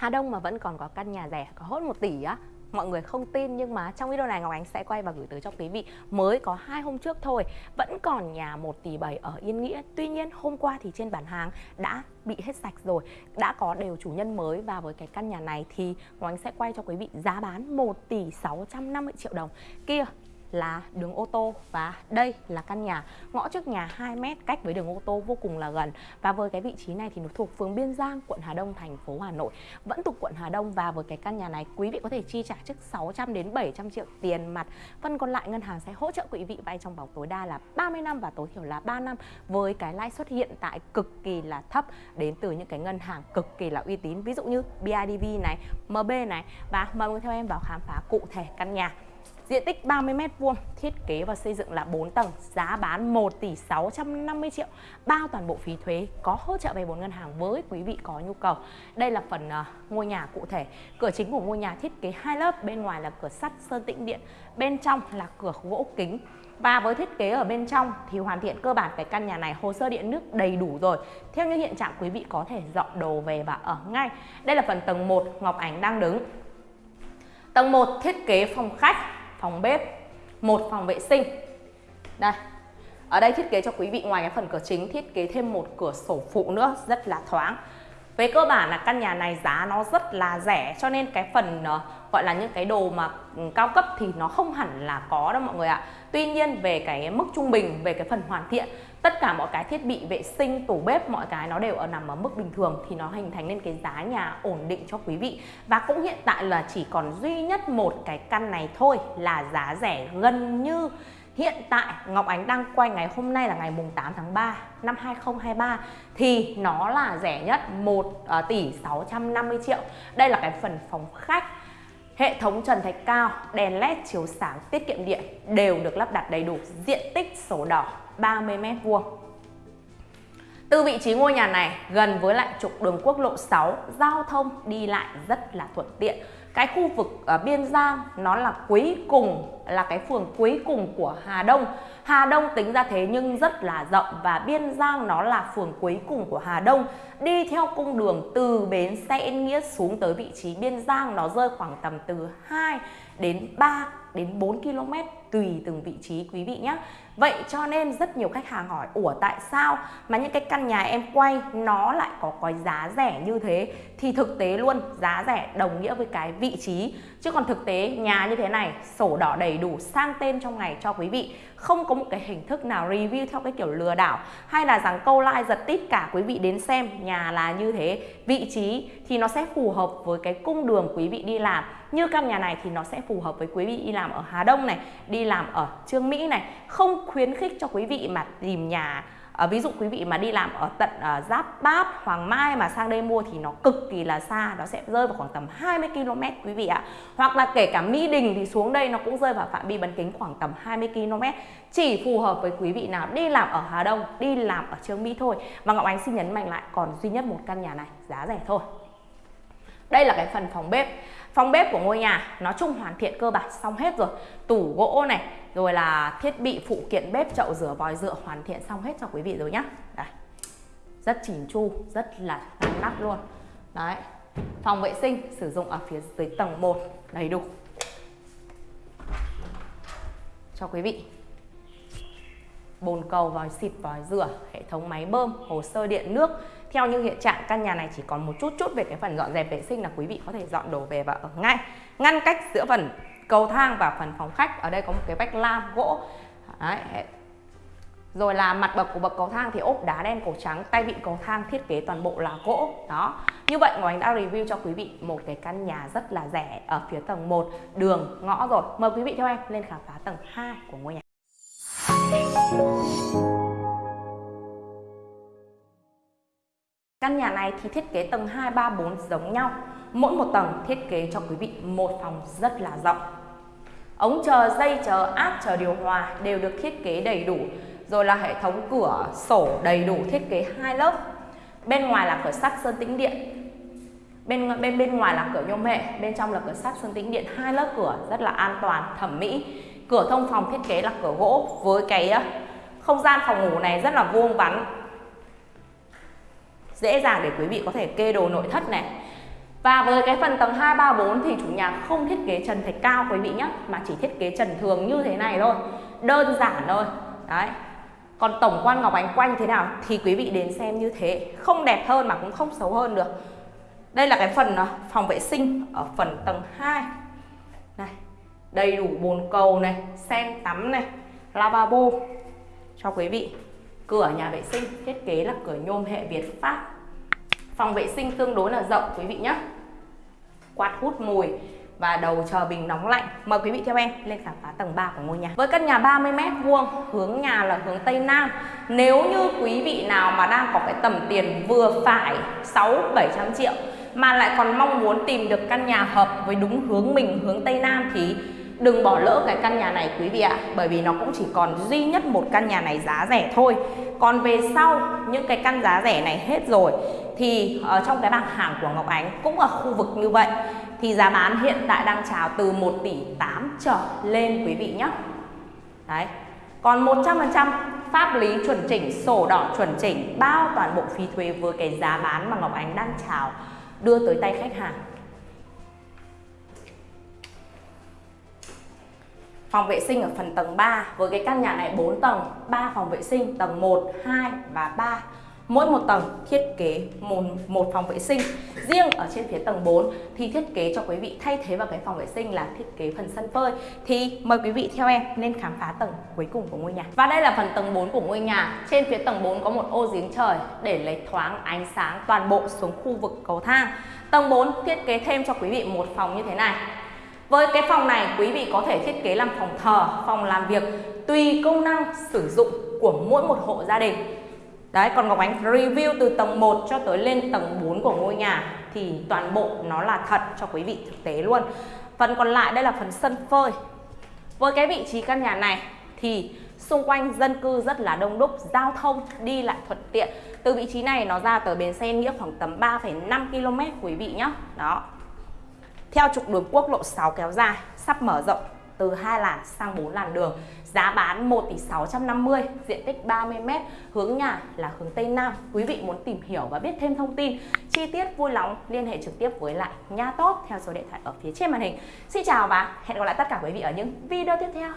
Hà Đông mà vẫn còn có căn nhà rẻ, có hốt 1 tỷ á, Mọi người không tin nhưng mà trong video này Ngọc Ánh sẽ quay và gửi tới cho quý vị. Mới có hai hôm trước thôi, Vẫn còn nhà 1 tỷ 7 ở Yên Nghĩa. Tuy nhiên, hôm qua thì trên bản hàng đã bị hết sạch rồi, Đã có đều chủ nhân mới. Và với cái căn nhà này thì Ngọc Ánh sẽ quay cho quý vị giá bán 1 tỷ 650 triệu đồng. Kia là đường ô tô và đây là căn nhà. Ngõ trước nhà 2 mét cách với đường ô tô vô cùng là gần. Và với cái vị trí này thì nó thuộc phường Biên Giang quận Hà Đông thành phố Hà Nội. Vẫn thuộc quận Hà Đông và với cái căn nhà này quý vị có thể chi trả trước 600 đến 700 triệu tiền mặt. Phần còn lại ngân hàng sẽ hỗ trợ quý vị vay trong vòng tối đa là 30 năm và tối thiểu là 3 năm. Với cái lãi suất hiện tại cực kỳ là thấp đến từ những cái ngân hàng cực kỳ là uy tín. Ví dụ như BIDV này, MB này. Và mời theo em vào khám phá cụ thể căn nhà. Diện tích 30 m2, thiết kế và xây dựng là 4 tầng, giá bán 1 tỷ 650 triệu, bao toàn bộ phí thuế, có hỗ trợ vay vốn ngân hàng với quý vị có nhu cầu. Đây là phần uh, ngôi nhà cụ thể. Cửa chính của ngôi nhà thiết kế hai lớp, bên ngoài là cửa sắt sơn tĩnh điện, bên trong là cửa gỗ kính. Và với thiết kế ở bên trong thì hoàn thiện cơ bản cái căn nhà này hồ sơ điện nước đầy đủ rồi. Theo như hiện trạng quý vị có thể dọn đồ về và ở ngay. Đây là phần tầng 1 Ngọc Ánh đang đứng. Tầng 1 thiết kế phòng khách phòng bếp, một phòng vệ sinh. Đây. Ở đây thiết kế cho quý vị ngoài cái phần cửa chính thiết kế thêm một cửa sổ phụ nữa rất là thoáng. Về cơ bản là căn nhà này giá nó rất là rẻ cho nên cái phần uh, gọi là những cái đồ mà ừ, cao cấp thì nó không hẳn là có đâu mọi người ạ. Tuy nhiên về cái mức trung bình, về cái phần hoàn thiện, tất cả mọi cái thiết bị vệ sinh, tủ bếp, mọi cái nó đều ở nằm ở mức bình thường thì nó hình thành nên cái giá nhà ổn định cho quý vị. Và cũng hiện tại là chỉ còn duy nhất một cái căn này thôi là giá rẻ gần như Hiện tại Ngọc Ánh đang quay ngày hôm nay là ngày mùng 8 tháng 3 năm 2023 thì nó là rẻ nhất 1 ờ, tỷ 650 triệu. Đây là cái phần phòng khách. Hệ thống trần thạch cao, đèn led chiếu sáng tiết kiệm điện đều được lắp đặt đầy đủ, diện tích sổ đỏ 30 m2. Từ vị trí ngôi nhà này gần với lại trục đường quốc lộ 6, giao thông đi lại rất là thuận tiện cái khu vực ở Biên Giang nó là cuối cùng, là cái phường cuối cùng của Hà Đông. Hà Đông tính ra thế nhưng rất là rộng và Biên Giang nó là phường cuối cùng của Hà Đông. Đi theo cung đường từ bến xe Yên Nghĩa xuống tới vị trí Biên Giang nó rơi khoảng tầm từ 2 đến 3 đến 4 km tùy từng vị trí, quý vị nhé. Vậy cho nên rất nhiều khách hàng hỏi, Ủa, tại sao mà những cái căn nhà em quay nó lại có cái giá rẻ như thế? Thì thực tế luôn, giá rẻ đồng nghĩa với cái vị trí. Chứ còn thực tế nhà như thế này, sổ đỏ đầy đủ, sang tên trong ngày cho quý vị. Không có một cái hình thức nào review theo cái kiểu lừa đảo Hay là rằng câu like giật tít cả, quý vị đến xem, nhà là như thế. Vị trí thì nó sẽ phù hợp với cái cung đường quý vị đi làm. Như căn nhà này thì nó sẽ phù hợp với quý vị đi làm ở Hà Đông này Đi làm ở Trương Mỹ này Không khuyến khích cho quý vị mà tìm nhà À, ví dụ quý vị mà đi làm ở tận uh, Giáp Bát, Hoàng Mai mà sang đây mua thì nó cực kỳ là xa, nó sẽ rơi vào khoảng tầm 20 km quý vị ạ. Hoặc là kể cả Mỹ Đình thì xuống đây nó cũng rơi vào phạm vi bán kính khoảng tầm 20 km. Chỉ phù hợp với quý vị nào đi làm ở Hà Đông, đi làm ở Trương Mỹ thôi. Và Ngọc Ánh xin nhấn mạnh lại còn duy nhất một căn nhà này giá rẻ thôi. Đây là cái phần phòng bếp. Phòng bếp của ngôi nhà nói chung hoàn thiện cơ bản xong hết rồi. Tủ gỗ này, rồi là thiết bị phụ kiện bếp chậu rửa vòi rửa hoàn thiện xong hết cho quý vị rồi nhá. Đây. Rất chỉn chu, rất là ngăn nắp luôn. Đấy. Phòng vệ sinh sử dụng ở phía dưới tầng 1 đầy đủ. Cho quý vị bồn cầu, vòi xịt, vòi rửa, hệ thống máy bơm, hồ sơ điện nước. Theo như hiện trạng căn nhà này chỉ còn một chút chút về cái phần dọn dẹp vệ sinh là quý vị có thể dọn đồ về và ở ngay. Ngăn cách giữa phần cầu thang và phần phòng khách. Ở đây có một cái vách lam gỗ. Đấy. Rồi là mặt bậc của bậc cầu thang thì ốp đá đen cổ trắng, tay vịn cầu thang thiết kế toàn bộ là gỗ. Đó. Như vậy Ngọc Ánh đã review cho quý vị một cái căn nhà rất là rẻ ở phía tầng 1 đường ngõ rồi. Mời quý vị theo em lên khám phá tầng 2 của ngôi nhà. Căn nhà này thì thiết kế tầng 2, 3, 4 giống nhau. Mỗi một tầng thiết kế cho quý vị một phòng rất là rộng. Ống chờ, dây chờ, áp chờ điều hòa đều được thiết kế đầy đủ. Rồi là hệ thống cửa sổ đầy đủ thiết kế hai lớp. Bên ngoài là cửa sắt sơn tĩnh điện. Bên bên bên ngoài là cửa nhôm hệ, bên trong là cửa sắt sơn tĩnh điện, hai lớp cửa rất là an toàn, thẩm mỹ. Cửa thông phòng thiết kế là cửa gỗ với cái không gian phòng ngủ này rất là vuông vắn dễ dàng để quý vị có thể kê đồ nội thất này. Và với cái phần tầng 2, 3, 4 thì chủ nhà không thiết kế trần thạch cao quý vị nhé Mà chỉ thiết kế trần thường như thế này thôi. Đơn giản thôi. Đấy. Còn tổng quan Ngọc Ánh quanh thế nào thì quý vị đến xem như thế. Không đẹp hơn mà cũng không xấu hơn được. Đây là cái phần à, phòng vệ sinh ở phần tầng 2 Này Đầy đủ bồn cầu này, sen tắm này, lavabo cho quý vị. Cửa nhà vệ sinh, thiết kế là cửa nhôm hệ Việt Pháp. Phòng vệ sinh tương đối là rộng, quý vị nhé Quạt hút mùi và đầu chờ bình nóng lạnh. Mời quý vị theo em lên khám phá tầng 3 của ngôi nhà. Với căn nhà 30m vuông, hướng nhà là hướng Tây Nam. Nếu như quý vị nào mà đang có cái tầm tiền vừa phải 6-700 triệu Mà lại còn mong muốn tìm được căn nhà hợp với đúng hướng mình, hướng Tây Nam Thì đừng bỏ lỡ cái căn nhà này quý vị ạ. Bởi vì nó cũng chỉ còn duy nhất một căn nhà này giá rẻ thôi. Còn về sau những cái căn giá rẻ này hết rồi Thì ở trong cái bảng hàng của Ngọc Ánh cũng ở khu vực như vậy. Thì giá bán hiện tại đang chào từ 1 tỷ 8 trở lên quý vị nhé Đấy. Còn 100% pháp lý chuẩn chỉnh, sổ đỏ chuẩn chỉnh Bao toàn bộ phí thuế với cái giá bán mà Ngọc Ánh đang chào đưa tới tay khách hàng. Phòng vệ sinh ở phần tầng 3 với cái căn nhà này 4 tầng, 3 phòng vệ sinh tầng 1, 2 và 3. Mỗi một tầng thiết kế một, một phòng vệ sinh. Riêng ở trên phía tầng 4 thì thiết kế cho quý vị thay thế vào cái phòng vệ sinh là thiết kế phần sân phơi. Thì mời quý vị theo em nên khám phá tầng cuối cùng của ngôi nhà. Và đây là phần tầng 4 của ngôi nhà. Trên phía tầng 4 có một ô giếng trời để lấy thoáng ánh sáng toàn bộ xuống khu vực cầu thang. Tầng 4 thiết kế thêm cho quý vị một phòng như thế này với cái phòng này quý vị có thể thiết kế làm phòng thờ, phòng làm việc tùy công năng sử dụng của mỗi một hộ gia đình. Đấy, còn Ngọc Ánh review từ tầng 1 cho tới lên tầng 4 của ngôi nhà thì toàn bộ nó là thật cho quý vị thực tế luôn. Phần còn lại đây là phần sân phơi. Với cái vị trí căn nhà này thì xung quanh dân cư rất là đông đúc, giao thông đi lại thuận tiện. Từ vị trí này nó ra tới bến xe Nghĩa khoảng tầm 3,5 km quý vị nhé. Đó, theo trục đường quốc lộ 6 kéo dài, sắp mở rộng từ 2 làn sang 4 làn đường. Giá bán 1 tỷ 650, diện tích 30m, hướng nhà là hướng Tây Nam. Quý vị muốn tìm hiểu và biết thêm thông tin chi tiết vui lòng liên hệ trực tiếp với lại nhà tốt theo số điện thoại ở phía trên màn hình. Xin chào và hẹn gặp lại tất cả quý vị ở những video tiếp theo.